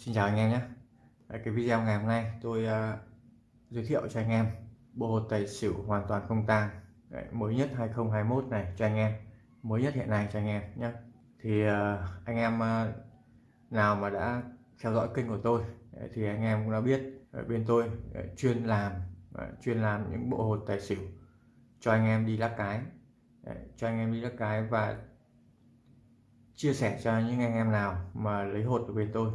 Xin chào anh em nhé. Cái video ngày hôm nay tôi uh, giới thiệu cho anh em bộ hột tài xỉu hoàn toàn không tang mới nhất 2021 này cho anh em mới nhất hiện nay cho anh em nhé. Thì uh, anh em uh, nào mà đã theo dõi kênh của tôi thì anh em cũng đã biết ở bên tôi chuyên làm chuyên làm những bộ hột tài xỉu cho anh em đi lắc cái cho anh em đi lắc cái và chia sẻ cho những anh em nào mà lấy hột của bên tôi.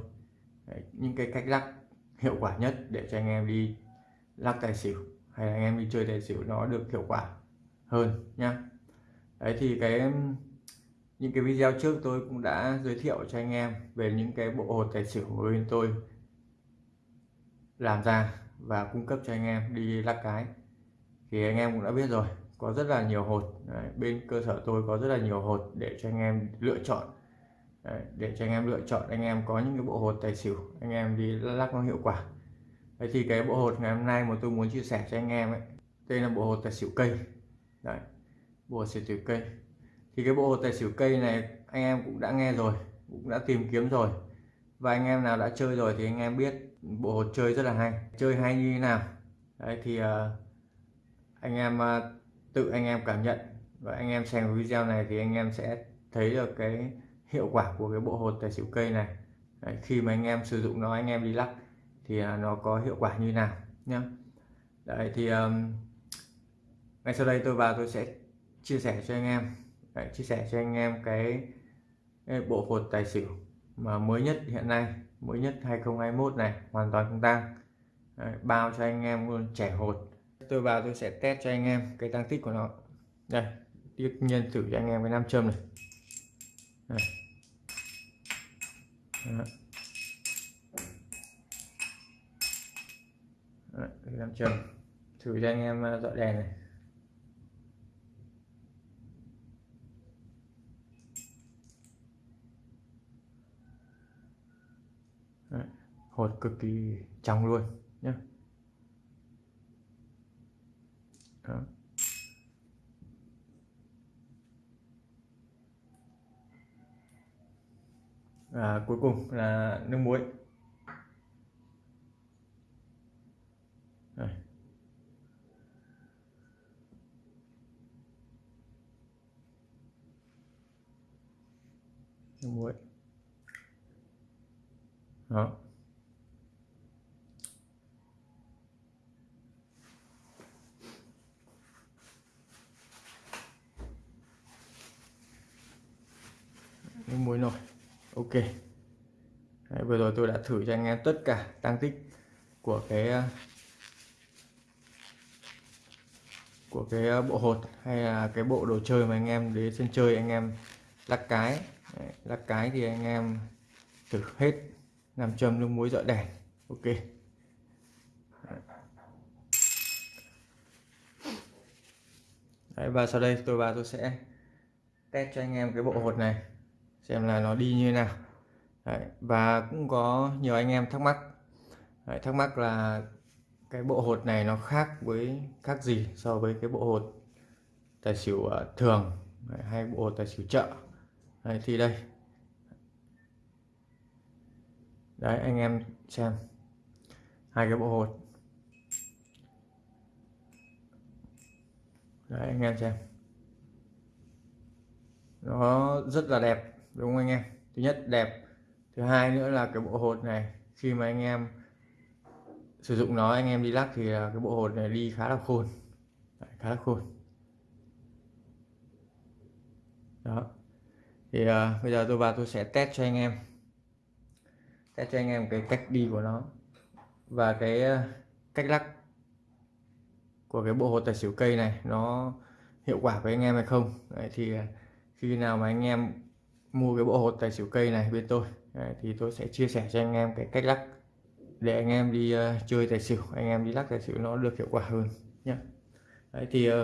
Đấy, những cái cách lắc hiệu quả nhất để cho anh em đi lắc tài xỉu hay anh em đi chơi tài xỉu nó được hiệu quả hơn nhá. Đấy thì cái những cái video trước tôi cũng đã giới thiệu cho anh em về những cái bộ hột tài xỉu của bên tôi làm ra và cung cấp cho anh em đi lắc cái. Thì anh em cũng đã biết rồi có rất là nhiều hột. Đấy, bên cơ sở tôi có rất là nhiều hột để cho anh em lựa chọn Đấy, để cho anh em lựa chọn anh em có những cái bộ hột tài xỉu anh em đi lắc nó hiệu quả Đấy thì cái bộ hột ngày hôm nay mà tôi muốn chia sẻ cho anh em ấy đây là bộ hột tài xỉu cây Đấy, bộ hột tài xỉu cây thì cái bộ hột tài xỉu cây này anh em cũng đã nghe rồi cũng đã tìm kiếm rồi và anh em nào đã chơi rồi thì anh em biết bộ hột chơi rất là hay chơi hay như thế nào đấy thì uh, anh em uh, tự anh em cảm nhận và anh em xem video này thì anh em sẽ thấy được cái hiệu quả của cái bộ hột tài xỉu cây này. Đấy, khi mà anh em sử dụng nó anh em đi lắc thì à, nó có hiệu quả như nào nhá. Đấy thì um, ngay sau đây tôi vào tôi sẽ chia sẻ cho anh em. Đấy, chia sẻ cho anh em cái, cái bộ hột tài xỉu mà mới nhất hiện nay mới nhất 2021 này hoàn toàn không tăng bao cho anh em luôn trẻ hột. Tôi vào tôi sẽ test cho anh em cái tăng tích của nó. Đây nhân nhiên thử cho anh em cái nam châm này đây. Đấy. Đấy, nam thử cho anh em ờ, dọi đèn này Đấy, hột cực kỳ trong luôn nhé Đó. Và cuối cùng là nước muối. Nước muối. Đó. Nước muối nổi ok. Đấy, vừa rồi tôi đã thử cho anh em tất cả tăng tích của cái ờ, của cái ờ, bộ hột hay là cái bộ đồ chơi mà anh em đến sân chơi anh em lắc cái. Đấy, lắc cái thì anh em thử hết làm châm nước muối dọi đèn ok. Đấy, và sau đây tôi vào tôi sẽ test cho anh em cái bộ hột này xem là nó đi như thế nào. Đấy, và cũng có nhiều anh em thắc mắc. Đấy, thắc mắc là cái bộ hột này nó khác với khác gì so với cái bộ hột tài xỉu ờ, thường Đấy, hay bộ hột tài xỉu chợ. Đấy, thì đây. Đấy anh em xem. Hai cái bộ hột. Đấy anh em xem. Nó rất là đẹp đúng không anh em? Thứ nhất đẹp. Thứ hai nữa là cái bộ hột này khi mà anh em sử dụng nó anh em đi lắc thì à, cái bộ hột này đi khá là khôn. Đấy, khá là khôn. Đó. Thì uh, bây giờ tôi vào tôi sẽ test cho anh em. Test cho anh em cái cách đi của nó và cái uh, cách lắc của cái bộ hột tài xỉu cây này nó hiệu quả với anh em hay không. Đấy, thì uh, khi nào mà anh em mua cái bộ hột tài xỉu cây này bên tôi. Đấy, thì tôi sẽ chia sẻ cho anh em cái cách lắc để anh em đi uh, chơi tài xỉu. Anh em đi lắc tài xỉu nó được hiệu quả hơn nhé Đấy, thì uh,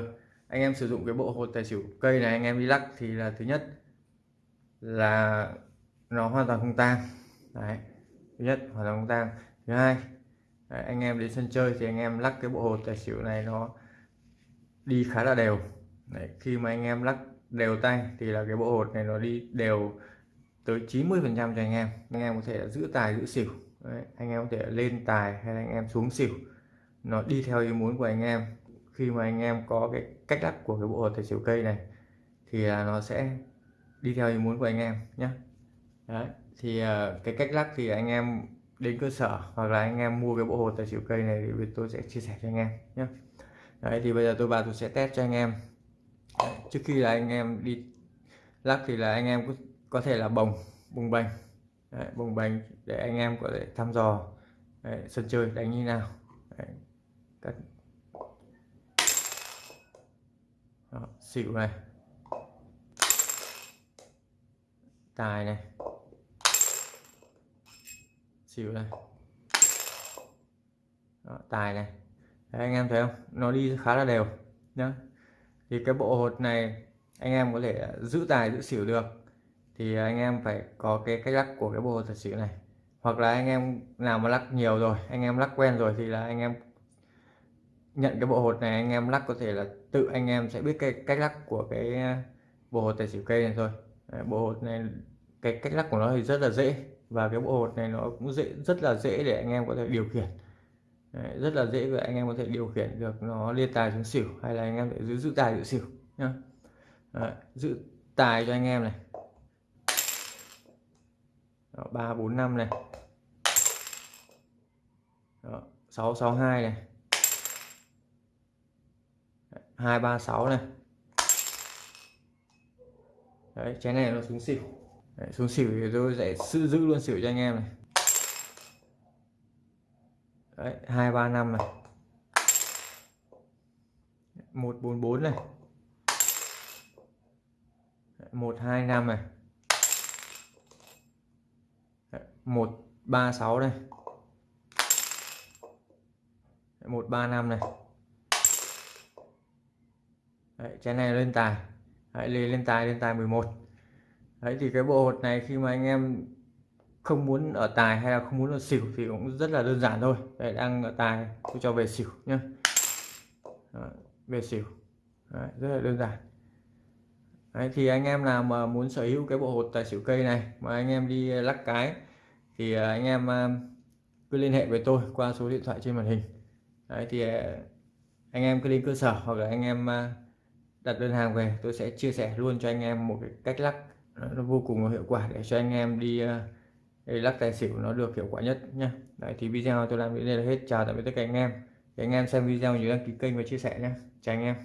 anh em sử dụng cái bộ hột tài xỉu cây này anh em đi lắc thì là thứ nhất là nó hoàn toàn không tang. Đấy. thứ nhất hoàn toàn không tang. Thứ hai Đấy, anh em đến sân chơi thì anh em lắc cái bộ hột tài xỉu này nó đi khá là đều. Đấy, khi mà anh em lắc đều tay thì là cái bộ hột này nó đi đều tới 90 phần trăm cho anh em. Anh em có thể giữ tài giữ xỉu. Đấy, anh em có thể lên tài hay là anh em xuống xỉu. Nó đi theo ý muốn của anh em. Khi mà anh em có cái cách lắp của cái bộ hột tài xỉu cây này thì là nó sẽ đi theo ý muốn của anh em nhé Đấy. thì ờ, cái cách lắc thì anh em đến cơ sở hoặc là anh em mua cái bộ hột tài xỉu cây này thì tôi sẽ chia sẻ cho anh em nhé Đấy thì bây giờ tôi vào tôi sẽ test cho anh em trước khi là anh em đi lắc thì là anh em có, có thể là bồng bùng bềnh Đấy, bùng bềnh để anh em có thể thăm dò. Đấy, sân chơi đánh như nào. Đấy, các Đó, xỉu này. Tài này. Xỉu này. Đó, tài này. Đấy, anh em thấy không? Nó đi khá là đều nhá thì cái bộ hột này, anh em có thể giữ tài, giữ xỉu được. Thì anh em phải có cái cách lắc của cái bộ hột thật xỉu này. Hoặc là anh em nào mà lắc nhiều rồi, anh em lắc quen rồi thì là anh em nhận cái bộ hột này, anh em lắc có thể là tự anh em sẽ biết cái cách lắc của cái, bộ hột tài xỉu cây này thôi. Bộ hột này, cái cách lắc của nó thì rất là dễ và cái bộ hột này nó cũng dễ, rất là dễ để anh em có thể điều khiển. Đấy, rất là dễ và anh em có thể điều khiển được nó liên tài xuống xỉu hay là anh em để giữ giữ tài giữ xỉu nhá. Đấy, giữ tài cho anh em này. Ba bốn năm này. Sáu sáu hai này. Hai ba sáu này. Đấy chén này nó xuống xỉu. Đấy, xuống xỉu thì tôi sẽ giữ giữ luôn xỉu cho anh em này đấy hai ba năm này. Một bốn bốn này. Một hai năm này. Một ba sáu này. Một ba năm này. Đấy, trái này lên tài. Đấy, lên tài lên tài 11 Đấy thì cái bộ hột này khi mà anh em không muốn ở tài hay là không muốn ở xỉu thì cũng rất là đơn giản thôi. Đây đang ở tài tôi cho về xỉu nhé, về xỉu. Đấy, rất là đơn giản. Đấy, thì anh em nào mà muốn sở hữu cái bộ hột tài xỉu cây này mà anh em đi ờ, lắc cái thì ờ, anh em ờ, cứ liên hệ với tôi qua số điện thoại trên màn hình. Đấy, thì anh em cứ lên cơ sở hoặc là anh em đặt đơn hàng về tôi sẽ chia sẻ luôn cho anh em một cái cách lắc. Nó vô cùng hiệu quả để cho anh em đi lắc tài xỉu nó được hiệu quả nhất nhé Đấy, thì video tôi làm đến đây là hết. Chào tạm biệt tất cả anh em. Để anh em xem video nhớ đăng ký kênh và chia sẻ nhé chào anh em.